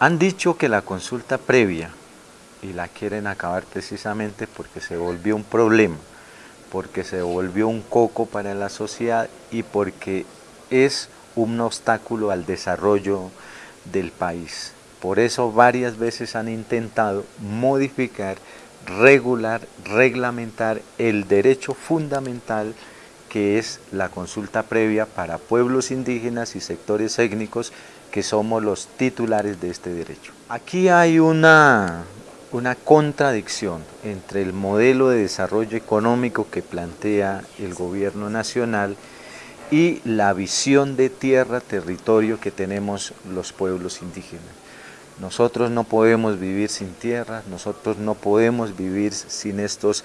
Han dicho que la consulta previa, y la quieren acabar precisamente porque se volvió un problema, porque se volvió un coco para la sociedad y porque es un obstáculo al desarrollo del país. Por eso varias veces han intentado modificar, regular, reglamentar el derecho fundamental que es la consulta previa para pueblos indígenas y sectores étnicos que somos los titulares de este derecho. Aquí hay una, una contradicción entre el modelo de desarrollo económico que plantea el gobierno nacional y la visión de tierra, territorio que tenemos los pueblos indígenas. Nosotros no podemos vivir sin tierra, nosotros no podemos vivir sin estos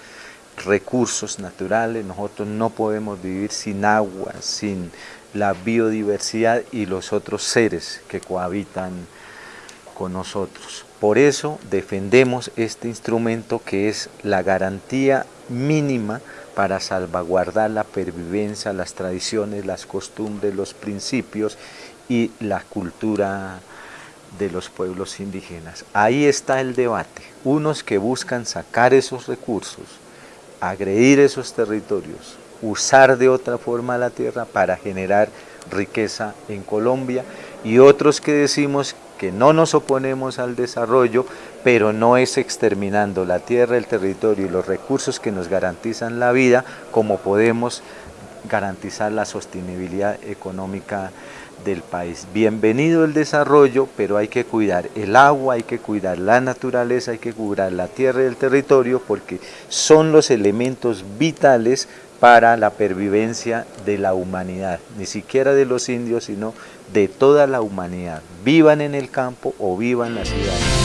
recursos naturales, nosotros no podemos vivir sin agua, sin la biodiversidad y los otros seres que cohabitan con nosotros. Por eso defendemos este instrumento que es la garantía mínima para salvaguardar la pervivencia, las tradiciones, las costumbres, los principios y la cultura de los pueblos indígenas. Ahí está el debate. Unos que buscan sacar esos recursos, agredir esos territorios, usar de otra forma la tierra para generar riqueza en Colombia y otros que decimos que no nos oponemos al desarrollo, pero no es exterminando la tierra, el territorio y los recursos que nos garantizan la vida como podemos garantizar la sostenibilidad económica del país. Bienvenido el desarrollo, pero hay que cuidar el agua, hay que cuidar la naturaleza, hay que cuidar la tierra y el territorio porque son los elementos vitales para la pervivencia de la humanidad, ni siquiera de los indios, sino de toda la humanidad, vivan en el campo o vivan en la ciudad.